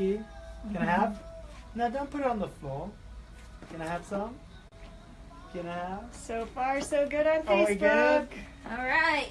Can I mm-hmm. have? No, don't put it on the floor. Can I have some? Can I have? So far, so good on Oh, we Facebook. good? All right.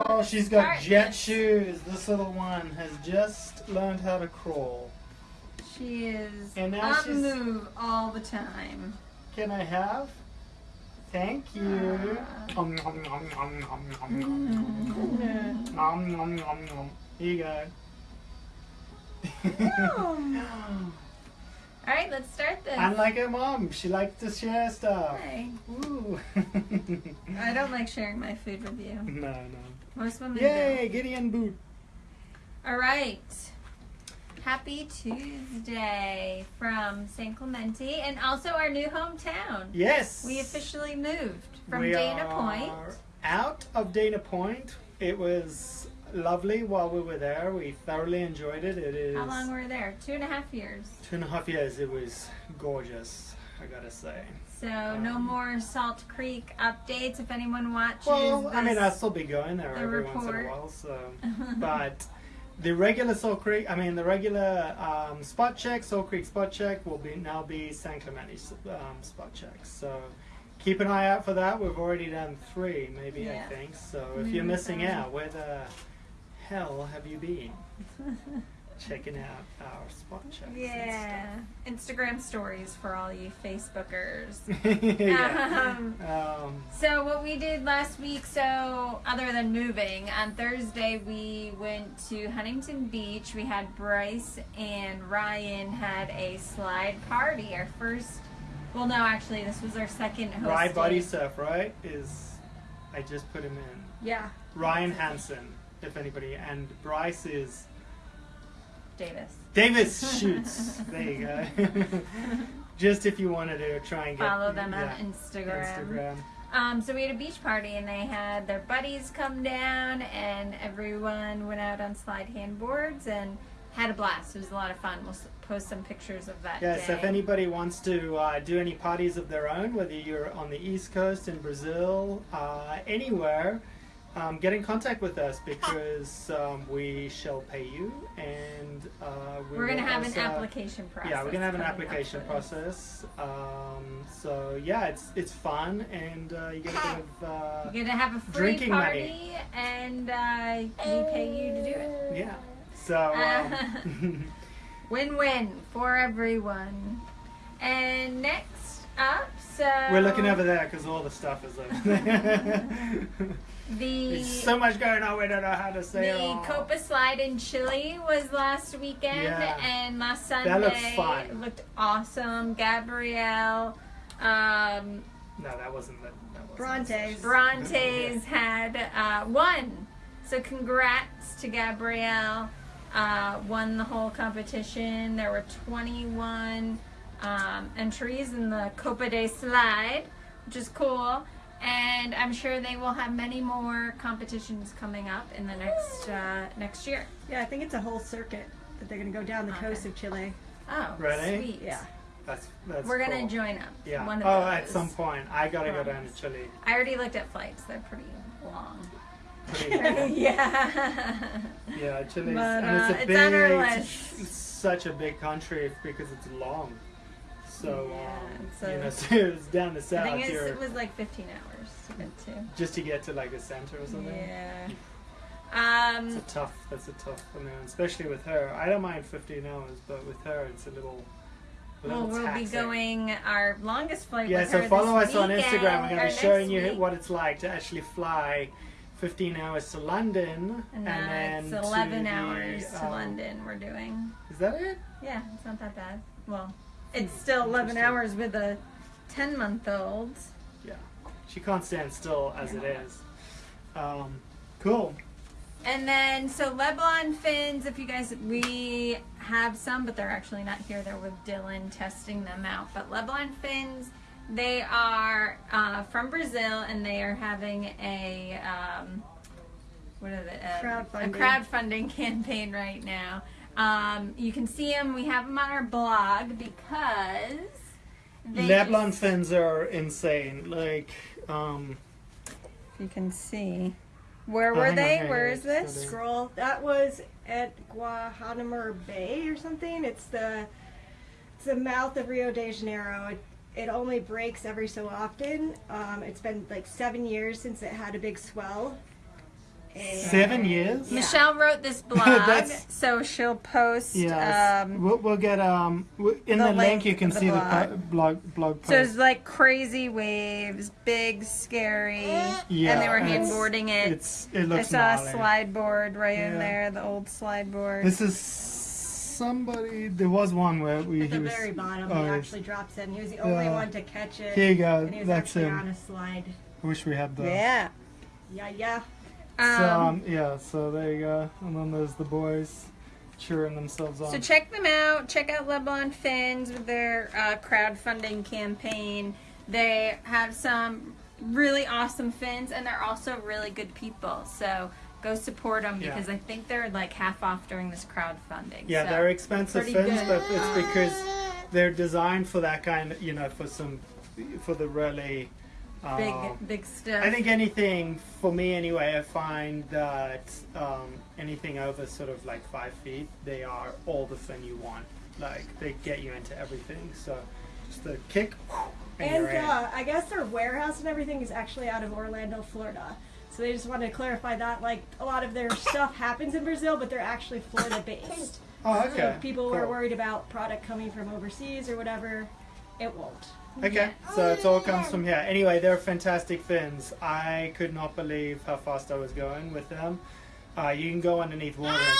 Oh, she's got Start jet this. shoes. This little one has just learned how to crawl. She is And now on she's- move all the time. Can I have? Thank you. Uh, Om, nom, nom, nom, nom, nom, nom. Nom, nom, mm-hmm. nom, nom. Here you go. All right, let's start this. Unlike her mom, she likes to share stuff. Hey, Ooh. I don't like sharing my food with you. No, no. Most women Yay, Gideon boot. do. All right. Happy Tuesday from San Clemente and also our new hometown. Yes. We officially moved from We Dana are Point. Out of Dana Point. It was lovely while we were there. We thoroughly enjoyed it. It is How long were we there? Two and a half years. two and a half years. It was gorgeous, I gotta say. So no Um, more Salt Creek updates if anyone watches. Well, I mean, I'll still be going there the every once in a while. So, but the regular Salt Creek, I mean, the regular um, spot check, Salt Creek spot check, will be now be San Clemente um, spot check. So. Keep an eye out for that. We've already done three, maybe Yeah. I think. So if Maybe you're missing out, where the hell have you been? Checking out our spot checks. yeah. Instagram stories for all you Facebookers. yeah. Um, Um, So what we did last week, so other than moving, on Thursday we went to Huntington Beach. We had Bryce and Ryan had a slide party. Our first, well, no, actually, this was our second hosted. Rye Body Surf, right? Is I just put him in. Yeah. Ryan Hansen, if anybody, and Bryce is Davis. Davis Shoots. there you go. just if you wanted to try and get Follow them yeah, on Instagram. Instagram. Um, so we had a beach party and they had their buddies come down and everyone went out on slide handboards and had a blast. It was a lot of fun. We'll post some pictures of that Yeah, day. so if anybody wants to uh, do any parties of their own, whether you're on the East Coast, in Brazil, uh, anywhere, um, get in contact with us because um, we shall pay you and uh, we We're gonna will have an application process. Yeah, we're gonna have an application process. Um, so yeah, it's it's fun and uh, you get a bit of uh, You're gonna have a free Drinking party money. and uh, we pay you to do it. yeah. So um, Win-win for everyone. And next up, so we're looking over there because all the stuff is over there. the There's so much going on. We don't know how to say it The all. Copa Slide in Chile was last weekend, Yeah. and last Sunday That looks fun. it looked awesome. Gabrielle, um, No, that wasn't the. That wasn't Brontes. Brontes had uh, won. So congrats to Gabrielle. Uh, won the whole competition. There were 21 um, entries in the Copa de Slide, which is cool. And I'm sure they will have many more competitions coming up in the next uh, next year. Yeah, I think it's a whole circuit that they're going to go down the coast of Chile. Oh, Really? sweet. Yeah. That's that's. We're gonna join up. Yeah. One of oh, those. at some point, I gotta go down to Chile. I already looked at flights. They're pretty long. Pretty- yeah. yeah, Chile's But, and it's uh, a it's big, on our list. such a big country because it's long. So Yeah, um, so- you know, so it's down the south. I think it's, it was like 15 hours to get to. just to get to like the center or something. Yeah. Um, It's a tough. That's a tough. I mean, especially with her. I don't mind 15 hours, but with her, it's a little. A well, we'll be going our longest flight. Yeah, so follow us on Instagram. We're going to be showing you week. what it's like to actually fly 15 hours to London And then that's to 11 the, hours to um, London. We're doing. Is that it? Yeah, it's not that bad. Well, Hmm, it's still 11 hours with a 10 month old. Yeah. She can't stand still as it Yeah. is. Um, cool. And then, so Leblon fins, if you guys, we have some, but they're actually not here. They're with Dylan testing them out. But Leblon fins, they are uh, from Brazil and they are having a, um, what is it? A, Crowdfunding. A crowdfunding campaign right now. Um, you can see them. We have them on our blog because they Leblon fins are insane. Like, um, You can see. Where Oh, were they? hang Where on, is it's this? not Scroll. That was at Guantanamo Bay or something. It's the it's the mouth of Rio de Janeiro. It, it only breaks every so often. Um, it's been like seven years since it had a big swell. And- Seven years. Yeah. Michelle wrote this blog, so she'll post. Yes. Um, we'll, we'll get um in the the, link, link you can the see the blog. blog blog so it's like crazy waves, big, scary, Yeah, and they were and it's- handboarding it. It's it looks. I looks saw a slide board right in there, the old slide board. This is somebody. There was one where we At he the was. very bottom, oh, he actually drops in. He was the only Yeah. one to catch it. Here you go. And he was That's actually him. on a slide. I wish we had the. yeah. Yeah, yeah. So Um, um, yeah, so there you go, and then there's the boys cheering themselves on. So check them out. Check out Leblon Fins with their uh, crowdfunding campaign. They have some really awesome fins, and they're also really good people. So go support them Yeah. because I think they're like half off during this crowdfunding. yeah, so. they're expensive fins, good. but it's because they're designed for that kind of, you know, for some, for the really. Big, um, big stuff. I think anything for me anyway. I find that um, anything over sort of like five feet, they are all the fin you want. Like they get you into everything. So just a kick, and, And uh, I guess their warehouse and everything is actually out of Orlando, Florida. So they just wanted to clarify that. Like a lot of their stuff happens in Brazil, but they're actually Florida based. oh, okay. if people were worried about product coming from overseas or whatever, it won't. Okay, so it all comes from here. Anyway, they're fantastic fins. I could not believe how fast I was going with them. Uh, you can go underneath water and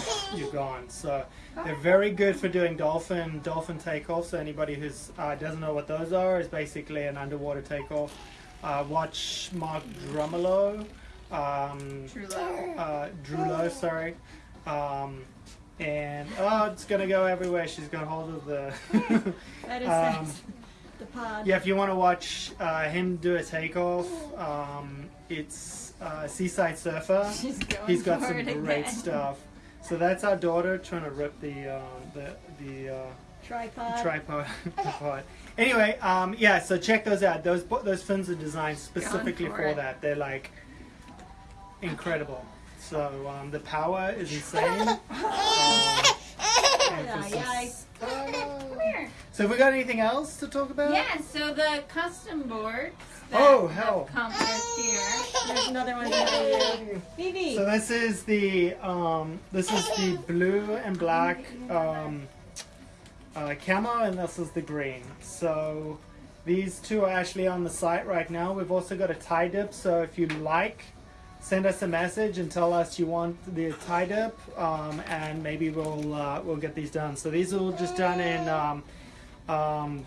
just you're gone. So they're very good for doing dolphin dolphin takeoff. So anybody who uh, doesn't know what those are is basically an underwater takeoff. Uh, watch Mark Drumelo, um, True love. uh, Drulo, sorry. Um, and oh, it's gonna go everywhere. She's got hold of the. That is Um. The pod. Yeah, if you want to watch uh, him do a takeoff, um, it's uh, Seaside Surfer. He's got some great stuff. So that's our daughter trying to rip the um, the the uh, Tripod. tripod apart. Anyway, um, yeah. So check those out. Those those fins are designed specifically for for, that. They're like incredible. So um, the power is insane. Um, Yeah, emphasis- Come here. So have we got anything else to talk about? Yeah, so the custom boards that Oh, have hell. come with here. There's another one here. Vivi. So this is the um, this is the blue and black um, uh, camo, and this is the green. So these two are actually on the site right now. We've also got a tie dip. So if you like, send us a message and tell us you want the tie dip, um, and maybe we'll uh, we'll get these done. So these are all just done in um, um,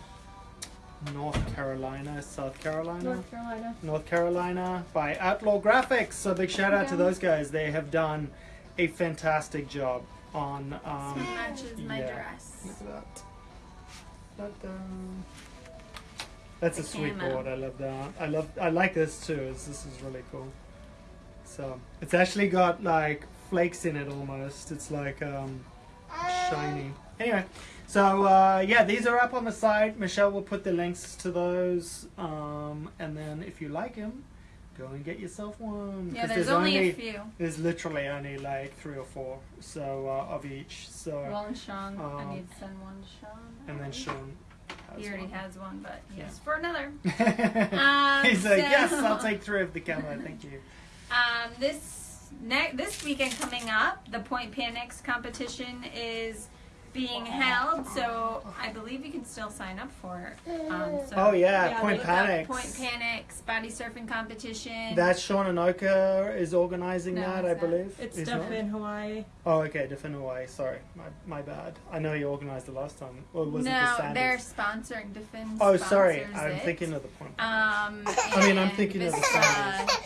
North Carolina, South Carolina. North Carolina. North Carolina by Outlaw Graphics. So big shout out to those guys. They have done a fantastic job on. Um, Matches my yeah. dress. Look at that. That's a The sweet camo. board. I love that. I love. I like this too. It's, this is really cool. So it's actually got like flakes in it almost. It's like um, shiny. Anyway, so uh, yeah, these are up on the site. Michelle will put the links to those. Um, and then if you like them, go and get yourself one. Yeah, 'Cause there's, only, a few. There's literally only like three or four, so uh, of each. So Well, and Sean, I Um, need to send one to Sean. and then Sean. has He already one. has one, but he Yeah. for another. Um, He's like, so- yes, I'll take three of the camera, thank you. Um, this ne- this weekend coming up, the Point Panics competition is being held, so I believe you can still sign up for it. Um, so Oh yeah, Yeah, Point look Panics. Point Panics body surfing competition. That's Sean Anoka is organizing No, that, I not. believe. It's He's stuff in Hawaii. Oh, okay, Defend Hawaii. Sorry, my, my bad. I know you organized it last time. Or was it no, the Sanders? they're sponsoring Defend. Oh, sorry, I'm it. thinking of the Point. Um, I mean, I'm and thinking of the this, Sanders. uh,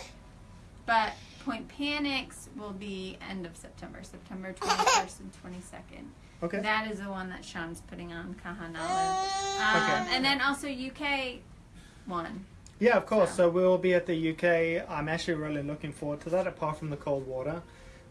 But Point Panics will be end of September, September 21st and 22nd. Okay. That is the one that Sean's putting on Kahanalu. Um, Okay. And then also UK one. Yeah, of course. So we'll be at the UK. I'm actually really looking forward to that. Apart from the cold water,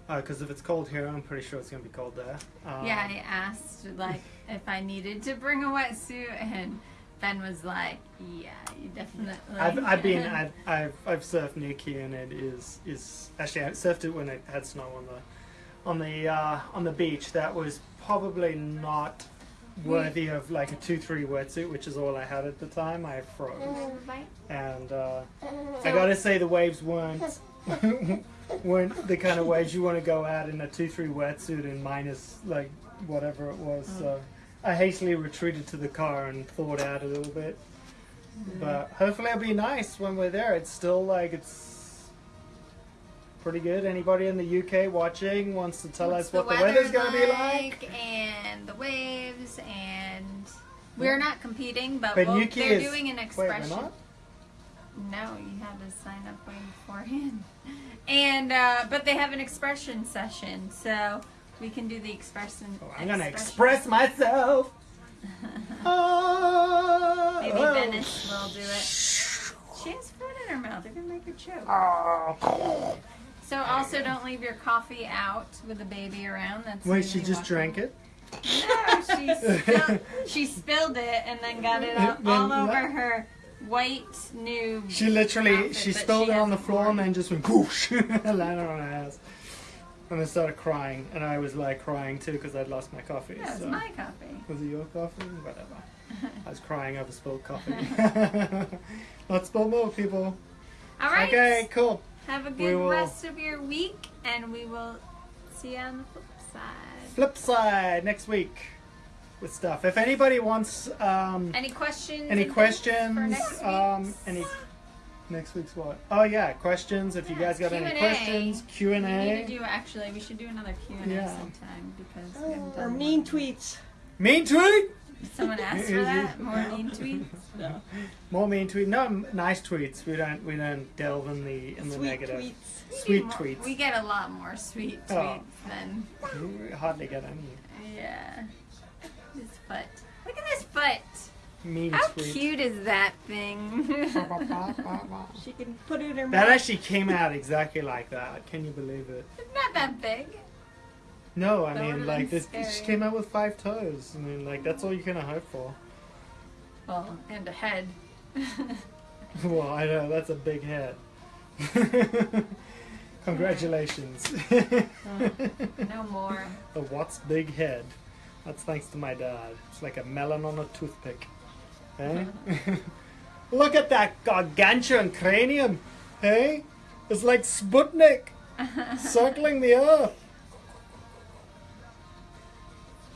because if it's cold here, I'm pretty sure it's gonna be cold there. Um, yeah, I asked like if I needed to bring a wetsuit, and Ben was like, "Yeah, you definitely." I've, I've been I've, I've I've surfed Newquay and it is is actually I surfed it when it had snow on the on the uh, on the beach that was probably not worthy of like a two three wetsuit, which is all I had at the time. I froze, and uh, I gotta say the waves weren't weren't the kind of waves you want to go out in a two three wetsuit and minus like whatever it was. So I hastily retreated to the car and thawed out a little bit. But hopefully it'll be nice when we're there. It's still like it's pretty good. Anybody in the UK watching wants to tell What's us what the, weather's gonna be like? and the waves and we're not competing, but, But we'll, they're is- doing an expression. not? No, you had to sign up way beforehand. And uh, but they have an expression session, so we can do the expression. Oh, I'm gonna express myself. Oh, Maybe oh. Venice will do it. She has food in her mouth. They're gonna make her choke. Oh. So also don't leave your coffee out with the baby around. That's Wait, she just drank it. No, she spilled, she spilled it and then got it all, all over her white new. She literally outfit she spilled she it on the floor and then just went whoosh and landed on her ass. And then started crying, and I was like crying too because I'd lost my coffee. That was so. my coffee. Was it your coffee? Whatever. I was crying over spilled coffee. Not spilled milk, people. All right. Okay, cool. Have a good will- rest of your week, and we will see you on the flip side. Flip side next week with stuff. If anybody wants um, Any questions? any and for questions, next um, week's? any next week's what? Oh yeah, questions. If you guys got any Q&A. questions, Q and We need to A. do actually. We should do another Q and A Yeah. sometime because we haven't Or mean tweets. Mean tweet. Someone asked for that. More mean tweets. No. More mean tweet. No, nice tweets. We don't. We don't delve in the in the Sweet negative. tweets. We Sweet more- tweets. We get a lot more sweet Oh. tweets than We hardly get any yeah. This foot. Look at this foot. mean How tweets. cute is that thing? She can put it in her That mouth. actually came out exactly like that. Can you believe it? it's not that big. No, I That mean, like this. She came out with five toes. I mean, like that's all you can hope for. Well, and a head. well, I know that's a big head. Congratulations. no more. the what's big head? That's thanks to my dad. It's like a melon on a toothpick. Eh? Look at that gargantuan cranium. Hey? It's like Sputnik circling the earth.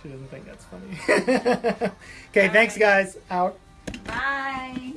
She doesn't think that's funny. okay, thanks guys. Out. Bye.